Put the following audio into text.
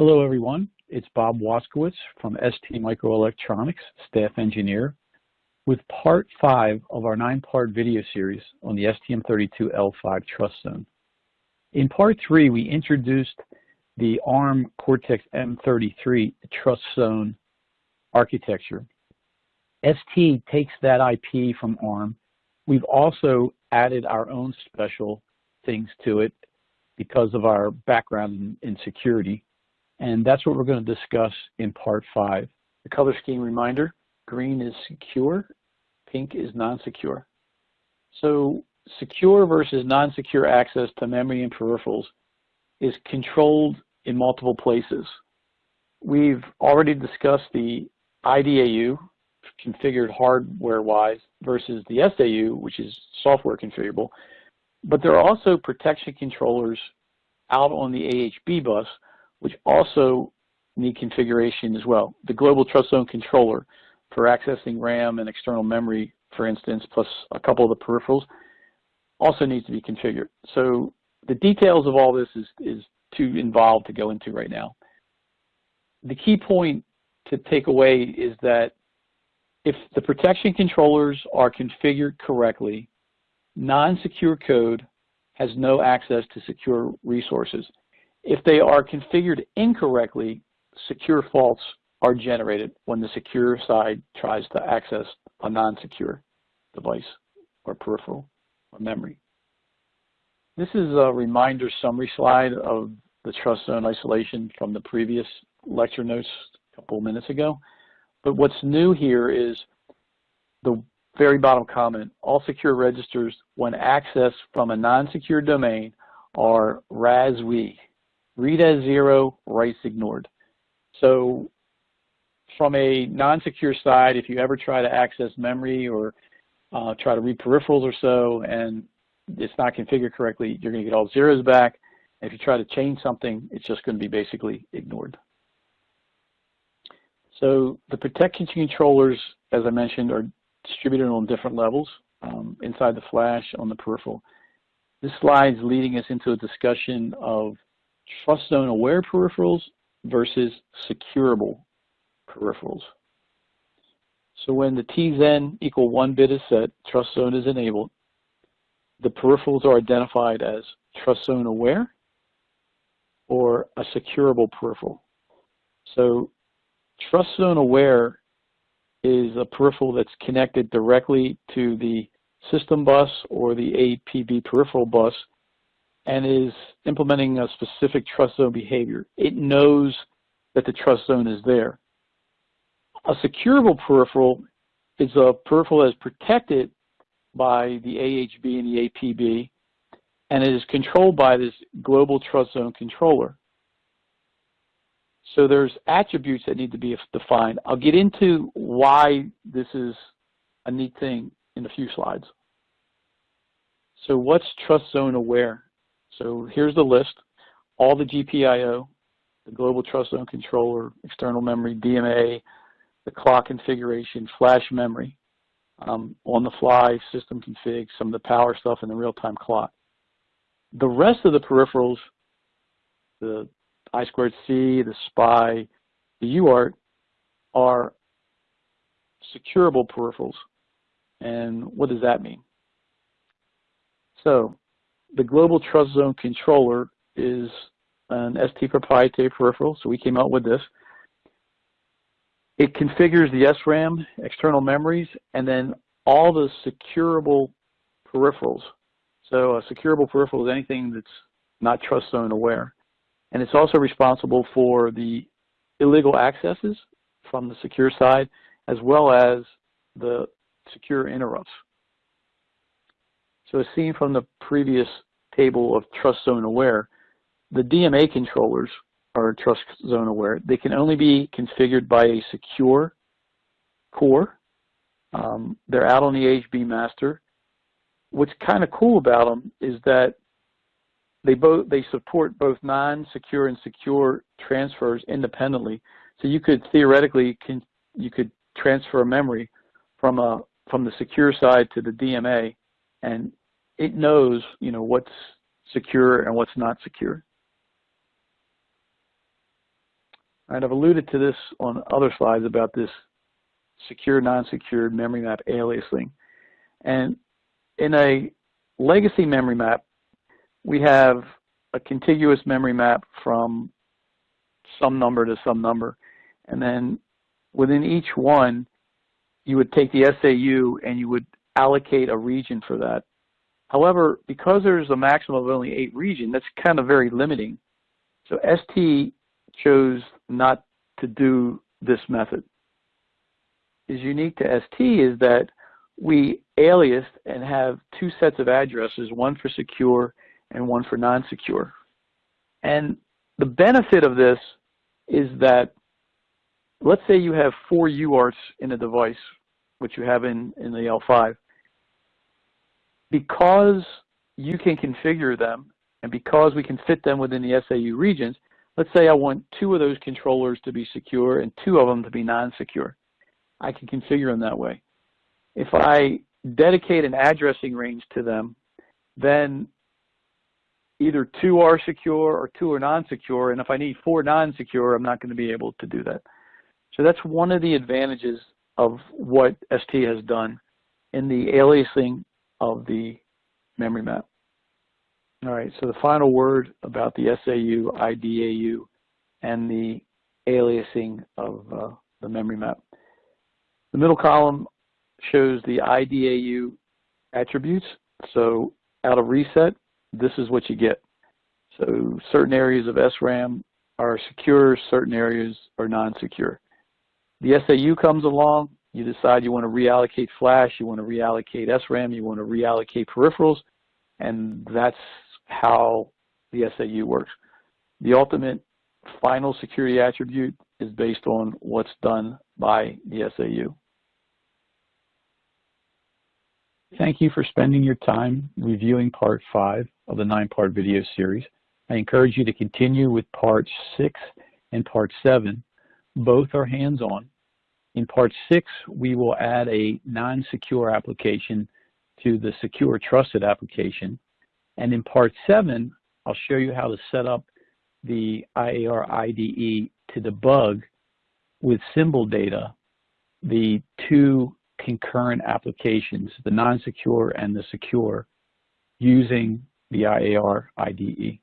Hello, everyone. It's Bob Waskowitz from ST Microelectronics, staff engineer, with part five of our nine-part video series on the STM32L5 Trust Zone. In part three, we introduced the ARM Cortex-M33 Trust Zone architecture. ST takes that IP from ARM. We've also added our own special things to it because of our background in security. And that's what we're going to discuss in part five. The color scheme reminder, green is secure, pink is non-secure. So secure versus non-secure access to memory and peripherals is controlled in multiple places. We've already discussed the IDAU, configured hardware-wise, versus the SAU, which is software configurable. But there are also protection controllers out on the AHB bus, which also need configuration as well. The Global Trust Zone Controller for accessing RAM and external memory, for instance, plus a couple of the peripherals, also needs to be configured. So the details of all this is, is too involved to go into right now. The key point to take away is that if the protection controllers are configured correctly, non-secure code has no access to secure resources. If they are configured incorrectly, secure faults are generated when the secure side tries to access a non-secure device or peripheral or memory. This is a reminder summary slide of the trust zone isolation from the previous lecture notes a couple minutes ago. But what's new here is the very bottom comment, all secure registers when accessed from a non-secure domain are RASWE, read as zero, writes ignored. So from a non-secure side, if you ever try to access memory or uh, try to read peripherals or so and it's not configured correctly, you're going to get all zeros back. If you try to change something, it's just going to be basically ignored. So the protection controllers, as I mentioned, are distributed on different levels um, inside the flash on the peripheral. This slide is leading us into a discussion of trust zone aware peripherals versus securable peripherals. So when the TZen equal one bit is set, trust zone is enabled, the peripherals are identified as trust zone aware or a securable peripheral. So trust zone aware is a peripheral that's connected directly to the system bus or the APB peripheral bus and is implementing a specific trust zone behavior. It knows that the trust zone is there. A securable peripheral is a peripheral that is protected by the AHB and the APB, and it is controlled by this global trust zone controller. So there's attributes that need to be defined. I'll get into why this is a neat thing in a few slides. So what's trust zone aware? So here's the list. All the GPIO, the global trust zone controller, external memory, DMA, the clock configuration, flash memory, um, on the fly, system config, some of the power stuff, and the real-time clock. The rest of the peripherals, the I squared C, the SPI, the UART, are securable peripherals. And what does that mean? So the Global Trust Zone Controller is an ST proprietary peripheral, so we came out with this. It configures the SRAM, external memories, and then all the securable peripherals. So a securable peripheral is anything that's not trust zone aware. And it's also responsible for the illegal accesses from the secure side, as well as the secure interrupts. So as seen from the previous table of trust zone aware, the DMA controllers are trust zone aware. They can only be configured by a secure core. Um, they're out on the AHB master. What's kind of cool about them is that they both they support both non-secure and secure transfers independently. So you could theoretically can you could transfer memory from a from the secure side to the DMA, and it knows you know what's secure and what's not secure. Right, I've alluded to this on other slides about this secure, non-secure memory map aliasing. And in a legacy memory map, we have a contiguous memory map from some number to some number. And then within each one, you would take the SAU and you would allocate a region for that. However, because there's a maximum of only eight regions, that's kind of very limiting. So ST chose not to do this method. Is unique to ST is that we alias and have two sets of addresses, one for secure and one for non-secure. And the benefit of this is that, let's say you have four UARTs in a device, which you have in, in the L5. Because you can configure them, and because we can fit them within the SAU regions, let's say I want two of those controllers to be secure and two of them to be non-secure. I can configure them that way. If I dedicate an addressing range to them, then either two are secure or two are non-secure, and if I need four non-secure, I'm not going to be able to do that. So that's one of the advantages of what ST has done in the aliasing of the memory map. All right, so the final word about the SAU, IDAU, and the aliasing of uh, the memory map. The middle column shows the IDAU attributes. So out of reset, this is what you get. So certain areas of SRAM are secure, certain areas are non-secure. The SAU comes along, you decide you want to reallocate flash, you want to reallocate SRAM, you want to reallocate peripherals, and that's how the SAU works. The ultimate final security attribute is based on what's done by the SAU. Thank you for spending your time reviewing part five of the nine-part video series. I encourage you to continue with part six and part seven. Both are hands-on. In part six, we will add a non-secure application to the secure trusted application. And in part seven, I'll show you how to set up the IAR IDE to debug with symbol data the two concurrent applications, the non-secure and the secure, using the IAR IDE.